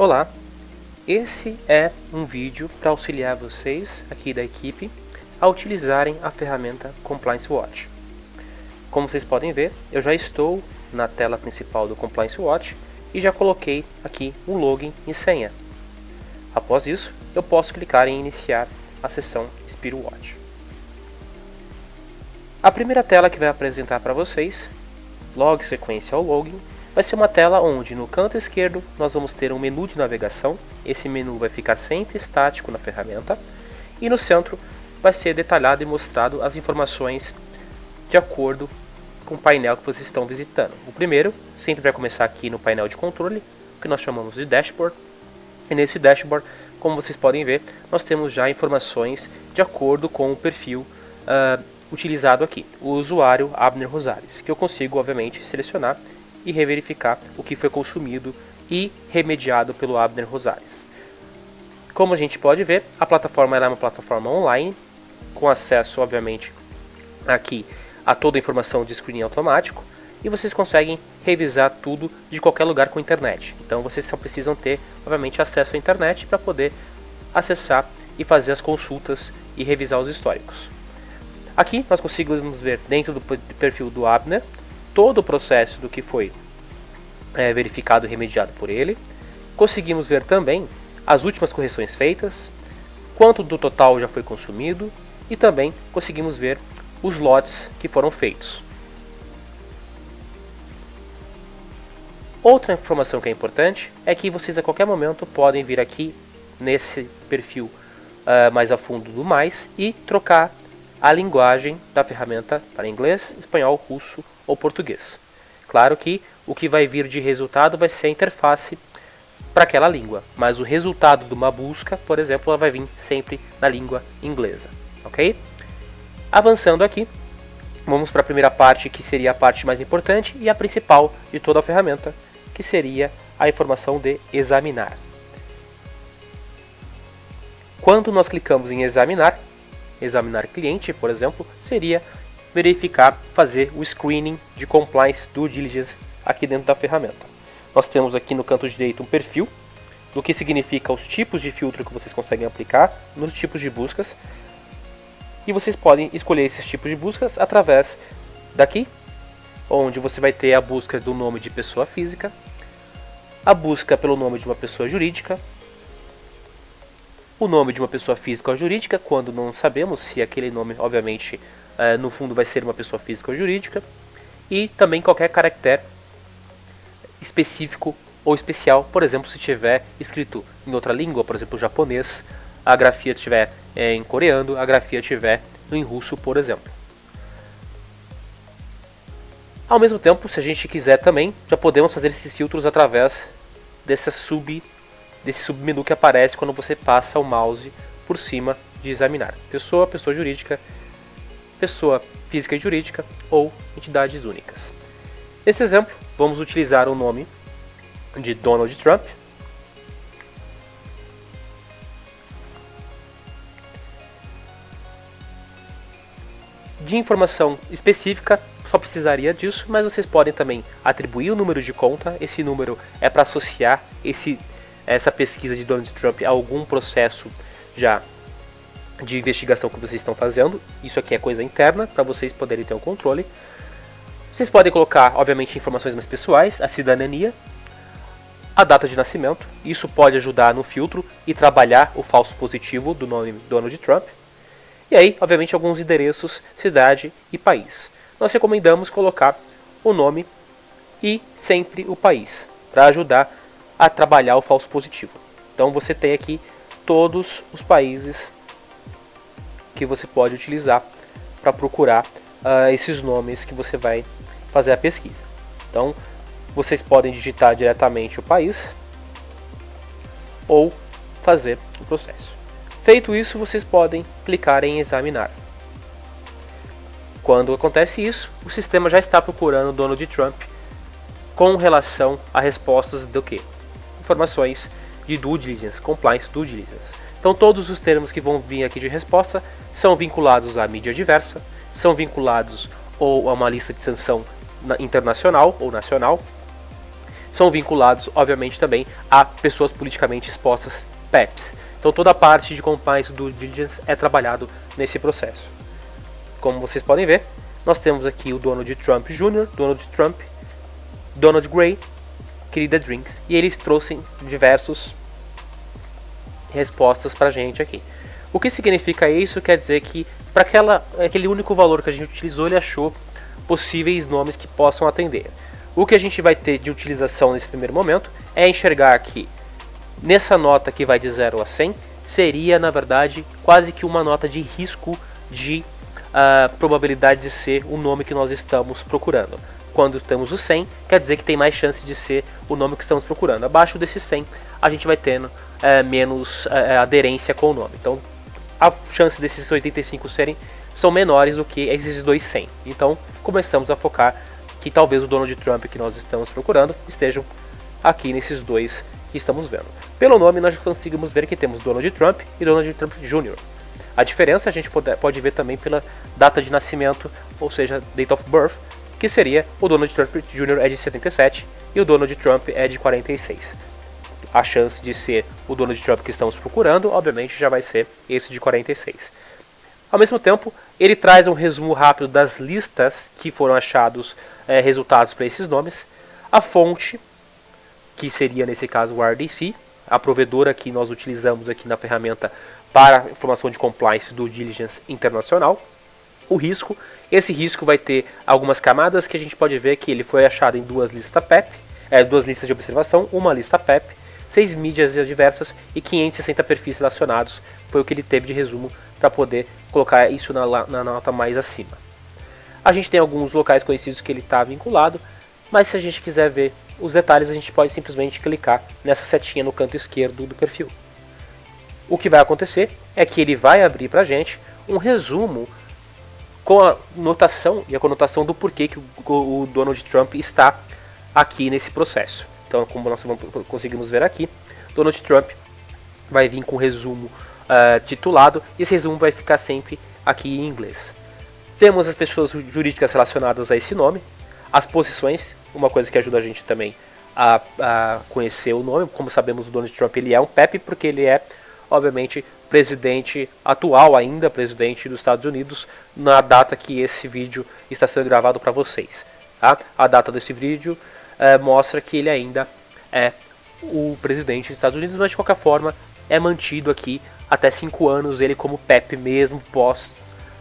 Olá, esse é um vídeo para auxiliar vocês aqui da equipe a utilizarem a ferramenta Compliance Watch. Como vocês podem ver, eu já estou na tela principal do Compliance Watch e já coloquei aqui um login e senha. Após isso, eu posso clicar em iniciar a sessão Spiro Watch. A primeira tela que vai apresentar para vocês, logo sequência ao login, vai ser uma tela onde no canto esquerdo nós vamos ter um menu de navegação, esse menu vai ficar sempre estático na ferramenta, e no centro vai ser detalhado e mostrado as informações de acordo com o painel que vocês estão visitando. O primeiro sempre vai começar aqui no painel de controle, que nós chamamos de dashboard, e nesse dashboard, como vocês podem ver, nós temos já informações de acordo com o perfil uh, utilizado aqui, o usuário Abner Rosales, que eu consigo, obviamente, selecionar e reverificar o que foi consumido e remediado pelo Abner Rosales. Como a gente pode ver, a plataforma é uma plataforma online, com acesso, obviamente, aqui a toda a informação de screening automático, e vocês conseguem revisar tudo de qualquer lugar com internet. Então vocês só precisam ter, obviamente, acesso à internet para poder acessar e fazer as consultas e revisar os históricos. Aqui nós conseguimos ver dentro do perfil do Abner todo o processo do que foi é, verificado e remediado por ele. Conseguimos ver também as últimas correções feitas, quanto do total já foi consumido e também conseguimos ver os lotes que foram feitos. Outra informação que é importante é que vocês a qualquer momento podem vir aqui nesse perfil uh, mais a fundo do mais e trocar a linguagem da ferramenta para inglês, espanhol, russo ou português. Claro que o que vai vir de resultado vai ser a interface para aquela língua, mas o resultado de uma busca, por exemplo, ela vai vir sempre na língua inglesa, ok? Avançando aqui, vamos para a primeira parte, que seria a parte mais importante e a principal de toda a ferramenta, que seria a informação de examinar. Quando nós clicamos em examinar, examinar cliente, por exemplo, seria verificar, fazer o screening de compliance due diligence aqui dentro da ferramenta. Nós temos aqui no canto direito um perfil, do que significa os tipos de filtro que vocês conseguem aplicar nos tipos de buscas. E vocês podem escolher esses tipos de buscas através daqui, onde você vai ter a busca do nome de pessoa física, a busca pelo nome de uma pessoa jurídica, o nome de uma pessoa física ou jurídica, quando não sabemos se aquele nome, obviamente, no fundo vai ser uma pessoa física ou jurídica, e também qualquer caractere específico ou especial, por exemplo, se tiver escrito em outra língua, por exemplo, japonês, a grafia estiver é, em coreano, a grafia estiver em russo, por exemplo. Ao mesmo tempo, se a gente quiser também, já podemos fazer esses filtros através dessa sub, desse submenu que aparece quando você passa o mouse por cima de examinar. Pessoa, pessoa jurídica, pessoa física e jurídica ou entidades únicas. Nesse exemplo, vamos utilizar o nome de Donald Trump. De informação específica, só precisaria disso, mas vocês podem também atribuir o número de conta. Esse número é para associar esse, essa pesquisa de Donald Trump a algum processo já de investigação que vocês estão fazendo. Isso aqui é coisa interna, para vocês poderem ter o um controle. Vocês podem colocar, obviamente, informações mais pessoais, a cidadania, a data de nascimento. Isso pode ajudar no filtro e trabalhar o falso positivo do nome Donald Trump. E aí, obviamente, alguns endereços, cidade e país. Nós recomendamos colocar o nome e sempre o país, para ajudar a trabalhar o falso positivo. Então você tem aqui todos os países que você pode utilizar para procurar uh, esses nomes que você vai fazer a pesquisa. Então, vocês podem digitar diretamente o país ou fazer o processo. Feito isso, vocês podem clicar em examinar. Quando acontece isso, o sistema já está procurando Donald Trump com relação a respostas do que? Informações de due diligence, compliance due diligence. Então todos os termos que vão vir aqui de resposta são vinculados à mídia diversa, são vinculados ou a uma lista de sanção internacional ou nacional, são vinculados, obviamente, também a pessoas politicamente expostas PEPs. Então toda a parte de compliance do diligence é trabalhado nesse processo. Como vocês podem ver, nós temos aqui o Donald Trump Jr., Donald Trump, Donald Gray, querida Drinks, e eles trouxeram diversos respostas para a gente aqui. O que significa isso? Quer dizer que para aquele único valor que a gente utilizou, ele achou possíveis nomes que possam atender. O que a gente vai ter de utilização nesse primeiro momento é enxergar que nessa nota que vai de 0 a 100 seria na verdade quase que uma nota de risco de uh, probabilidade de ser o nome que nós estamos procurando. Quando temos o 100, quer dizer que tem mais chance de ser o nome que estamos procurando. Abaixo desse 100, a gente vai tendo uh, menos uh, aderência com o nome. Então, a chance desses 85 serem são menores do que esses dois 100. Então, começamos a focar que talvez o Donald Trump que nós estamos procurando estejam aqui nesses dois que estamos vendo. Pelo nome, nós conseguimos ver que temos Donald Trump e Donald Trump Jr. A diferença a gente pode, pode ver também pela data de nascimento, ou seja, date of birth, que seria o Donald Trump Jr. é de 77 e o Donald Trump é de 46. A chance de ser o Donald Trump que estamos procurando, obviamente, já vai ser esse de 46. Ao mesmo tempo, ele traz um resumo rápido das listas que foram achados é, resultados para esses nomes, a fonte, que seria nesse caso o RDC, a provedora que nós utilizamos aqui na ferramenta para informação de compliance do diligence internacional, o risco, esse risco vai ter algumas camadas que a gente pode ver que ele foi achado em duas listas PEP, é, duas listas de observação, uma lista PEP, seis mídias diversas e 560 perfis relacionados, foi o que ele teve de resumo para poder colocar isso na, na nota mais acima. A gente tem alguns locais conhecidos que ele está vinculado, mas se a gente quiser ver os detalhes, a gente pode simplesmente clicar nessa setinha no canto esquerdo do perfil. O que vai acontecer é que ele vai abrir para a gente um resumo com a notação e a conotação do porquê que o Donald Trump está aqui nesse processo. Então, como nós conseguimos ver aqui, Donald Trump vai vir com um resumo uh, titulado e esse resumo vai ficar sempre aqui em inglês. Temos as pessoas jurídicas relacionadas a esse nome, as posições, uma coisa que ajuda a gente também a, a conhecer o nome. Como sabemos, o Donald Trump ele é um PEP porque ele é, obviamente, presidente atual ainda, presidente dos Estados Unidos, na data que esse vídeo está sendo gravado para vocês. Tá? A data desse vídeo é, mostra que ele ainda é o presidente dos Estados Unidos, mas de qualquer forma é mantido aqui até 5 anos ele como PEP mesmo pós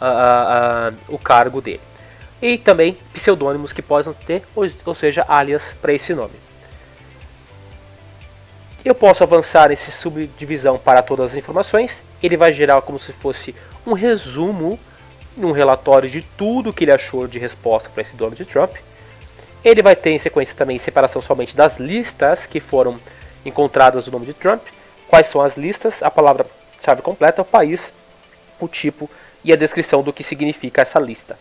uh, uh, o cargo dele. E também pseudônimos que possam ter, ou, ou seja, alias para esse nome. Eu posso avançar nesse subdivisão para todas as informações. Ele vai gerar como se fosse um resumo, um relatório de tudo que ele achou de resposta para esse Donald Trump. Ele vai ter em sequência também separação somente das listas que foram encontradas no nome de Trump. Quais são as listas? A palavra-chave completa, o país, o tipo e a descrição do que significa essa lista.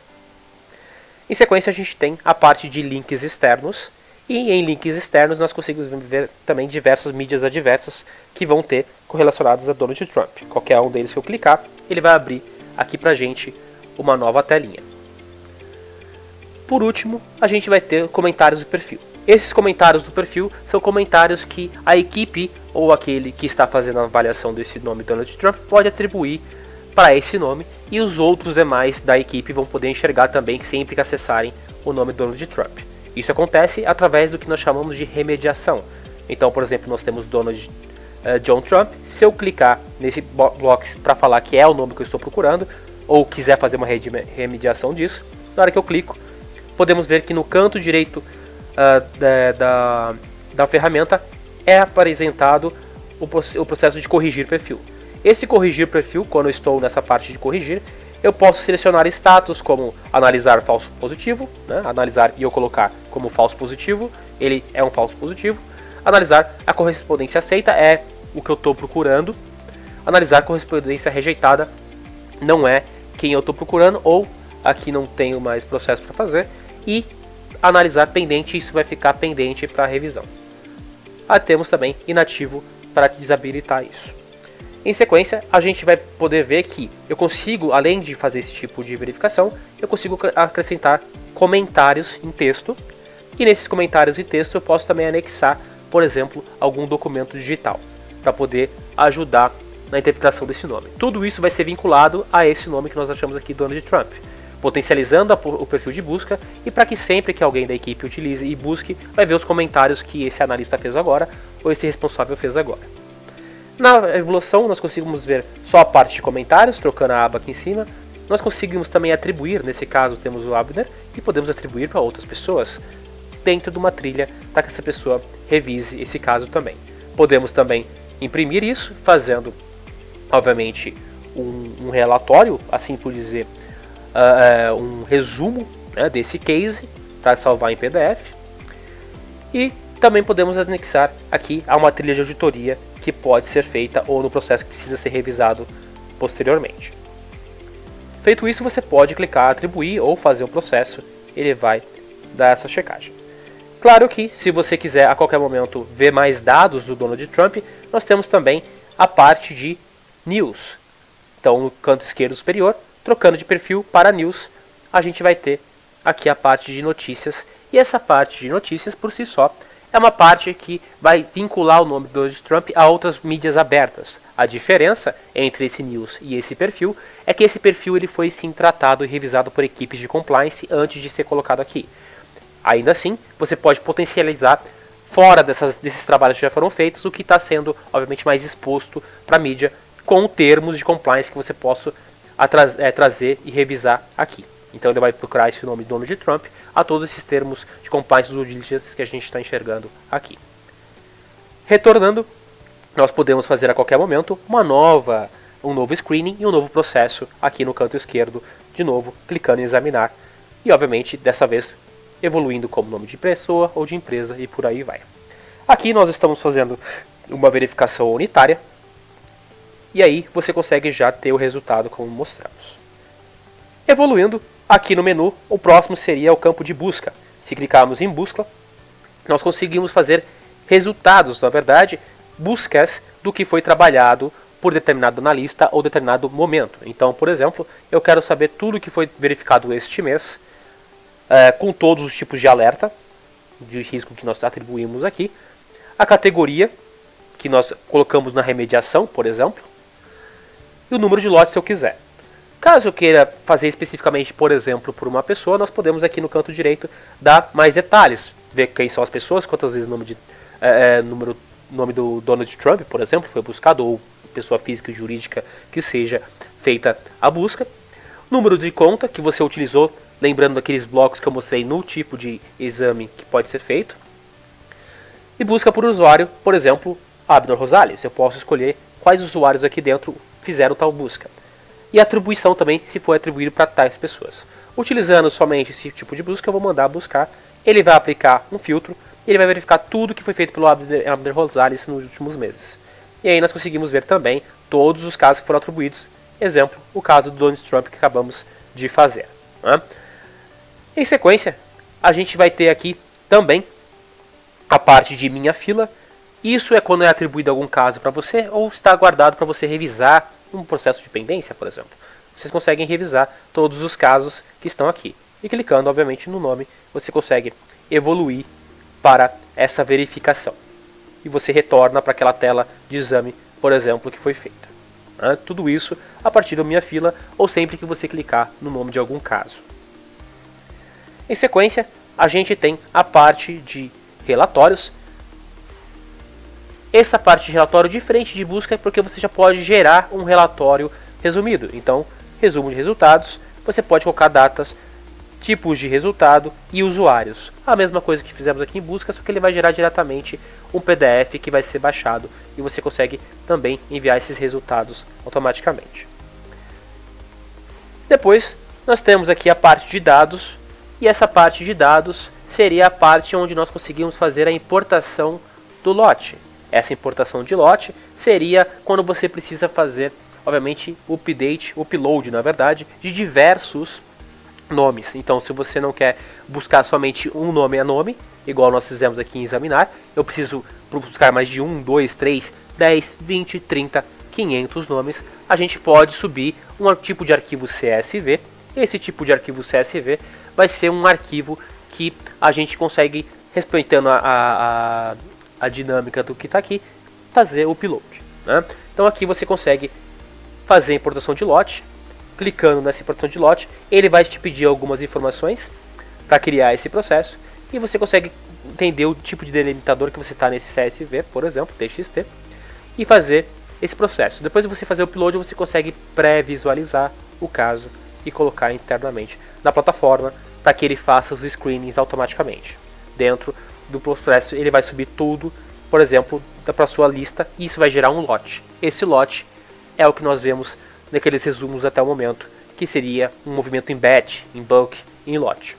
Em sequência, a gente tem a parte de links externos. E em links externos, nós conseguimos ver também diversas mídias adversas que vão ter correlacionadas a Donald Trump. Qualquer um deles que eu clicar, ele vai abrir aqui pra gente uma nova telinha. Por último, a gente vai ter comentários do perfil. Esses comentários do perfil são comentários que a equipe ou aquele que está fazendo a avaliação desse nome Donald Trump pode atribuir para esse nome e os outros demais da equipe vão poder enxergar também sempre que acessarem o nome Donald Trump. Isso acontece através do que nós chamamos de remediação. Então, por exemplo, nós temos Donald uh, John Trump. Se eu clicar nesse box para falar que é o nome que eu estou procurando, ou quiser fazer uma remediação disso, na hora que eu clico, podemos ver que no canto direito uh, da, da, da ferramenta é apresentado o, o processo de corrigir perfil. Esse corrigir perfil, quando eu estou nessa parte de corrigir, eu posso selecionar status como analisar falso positivo, né? analisar e eu colocar como falso positivo, ele é um falso positivo. Analisar a correspondência aceita é o que eu estou procurando. Analisar correspondência rejeitada não é quem eu estou procurando ou aqui não tenho mais processo para fazer. E analisar pendente, isso vai ficar pendente para revisão. Ah, temos também inativo para desabilitar isso. Em sequência, a gente vai poder ver que eu consigo, além de fazer esse tipo de verificação, eu consigo acrescentar comentários em texto E nesses comentários e texto eu posso também anexar, por exemplo, algum documento digital para poder ajudar na interpretação desse nome. Tudo isso vai ser vinculado a esse nome que nós achamos aqui, Donald Trump, potencializando o perfil de busca e para que sempre que alguém da equipe utilize e busque, vai ver os comentários que esse analista fez agora ou esse responsável fez agora. Na evolução, nós conseguimos ver só a parte de comentários, trocando a aba aqui em cima. Nós conseguimos também atribuir, nesse caso temos o Abner, e podemos atribuir para outras pessoas dentro de uma trilha para que essa pessoa revise esse caso também. Podemos também imprimir isso, fazendo obviamente, um, um relatório, assim por dizer, uh, um resumo né, desse case para salvar em PDF. E também podemos anexar aqui a uma trilha de auditoria que pode ser feita ou no processo que precisa ser revisado posteriormente. Feito isso, você pode clicar atribuir ou fazer o processo, ele vai dar essa checagem. Claro que, se você quiser a qualquer momento ver mais dados do Donald Trump, nós temos também a parte de News. Então, no canto esquerdo superior, trocando de perfil para News, a gente vai ter aqui a parte de notícias. E essa parte de notícias, por si só, é uma parte que vai vincular o nome do Donald Trump a outras mídias abertas. A diferença entre esse news e esse perfil é que esse perfil ele foi sim tratado e revisado por equipes de compliance antes de ser colocado aqui. Ainda assim, você pode potencializar fora dessas, desses trabalhos que já foram feitos o que está sendo, obviamente, mais exposto para a mídia com termos de compliance que você possa é, trazer e revisar aqui. Então ele vai procurar esse nome Donald Trump a todos esses termos de compliance dos diligence que a gente está enxergando aqui. Retornando, nós podemos fazer a qualquer momento uma nova, um novo screening e um novo processo aqui no canto esquerdo, de novo clicando em examinar e obviamente dessa vez evoluindo como nome de pessoa ou de empresa e por aí vai. Aqui nós estamos fazendo uma verificação unitária e aí você consegue já ter o resultado como mostramos. Evoluindo, aqui no menu, o próximo seria o campo de busca. Se clicarmos em busca, nós conseguimos fazer resultados, na verdade, buscas do que foi trabalhado por determinado analista ou determinado momento. Então, por exemplo, eu quero saber tudo que foi verificado este mês, é, com todos os tipos de alerta, de risco que nós atribuímos aqui, a categoria que nós colocamos na remediação, por exemplo, e o número de lotes se eu quiser. Caso eu queira fazer especificamente, por exemplo, por uma pessoa, nós podemos aqui no canto direito dar mais detalhes, ver quem são as pessoas, quantas vezes o nome, de, é, é, número, nome do Donald Trump, por exemplo, foi buscado, ou pessoa física e jurídica que seja feita a busca. Número de conta que você utilizou, lembrando daqueles blocos que eu mostrei no tipo de exame que pode ser feito. E busca por usuário, por exemplo, Abner Rosales. Eu posso escolher quais usuários aqui dentro fizeram tal busca. E atribuição também, se for atribuído para tais pessoas. Utilizando somente esse tipo de busca, eu vou mandar buscar. Ele vai aplicar um filtro. Ele vai verificar tudo que foi feito pelo Abner Rosales nos últimos meses. E aí nós conseguimos ver também todos os casos que foram atribuídos. Exemplo, o caso do Donald Trump que acabamos de fazer. Né? Em sequência, a gente vai ter aqui também a parte de minha fila, isso é quando é atribuído algum caso para você ou está guardado para você revisar um processo de pendência, por exemplo. Vocês conseguem revisar todos os casos que estão aqui. E clicando, obviamente, no nome, você consegue evoluir para essa verificação. E você retorna para aquela tela de exame, por exemplo, que foi feita. Tudo isso a partir da minha fila ou sempre que você clicar no nome de algum caso. Em sequência, a gente tem a parte de relatórios, essa parte de relatório diferente de busca é porque você já pode gerar um relatório resumido. Então, resumo de resultados, você pode colocar datas, tipos de resultado e usuários. A mesma coisa que fizemos aqui em busca, só que ele vai gerar diretamente um PDF que vai ser baixado e você consegue também enviar esses resultados automaticamente. Depois, nós temos aqui a parte de dados e essa parte de dados seria a parte onde nós conseguimos fazer a importação do lote. Essa importação de lote seria quando você precisa fazer, obviamente, update, upload, na verdade, de diversos nomes. Então, se você não quer buscar somente um nome a nome, igual nós fizemos aqui em examinar, eu preciso buscar mais de um, dois, três, 10, 20, 30, 500 nomes, a gente pode subir um tipo de arquivo CSV. Esse tipo de arquivo CSV vai ser um arquivo que a gente consegue, respeitando a, a, a dinâmica do que está aqui, fazer o upload. Né? Então aqui você consegue fazer a importação de lote, clicando nessa importação de lote, ele vai te pedir algumas informações para criar esse processo e você consegue entender o tipo de delimitador que você está nesse CSV, por exemplo, TXT, e fazer esse processo. Depois de você fazer o upload, você consegue pré-visualizar o caso e colocar internamente na plataforma para que ele faça os screenings automaticamente. Dentro do processo, ele vai subir tudo, por exemplo, para a sua lista, e isso vai gerar um lote. Esse lote é o que nós vemos naqueles resumos até o momento, que seria um movimento em batch, em bulk, em lote.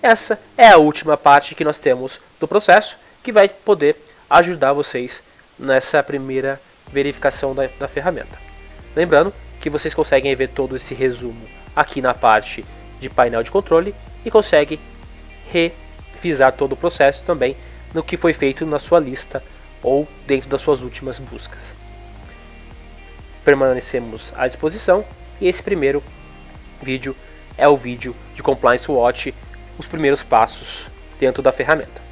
Essa é a última parte que nós temos do processo, que vai poder ajudar vocês nessa primeira verificação da, da ferramenta. Lembrando que vocês conseguem ver todo esse resumo aqui na parte de painel de controle e consegue revisar todo o processo também no que foi feito na sua lista ou dentro das suas últimas buscas. Permanecemos à disposição e esse primeiro vídeo é o vídeo de Compliance Watch, os primeiros passos dentro da ferramenta.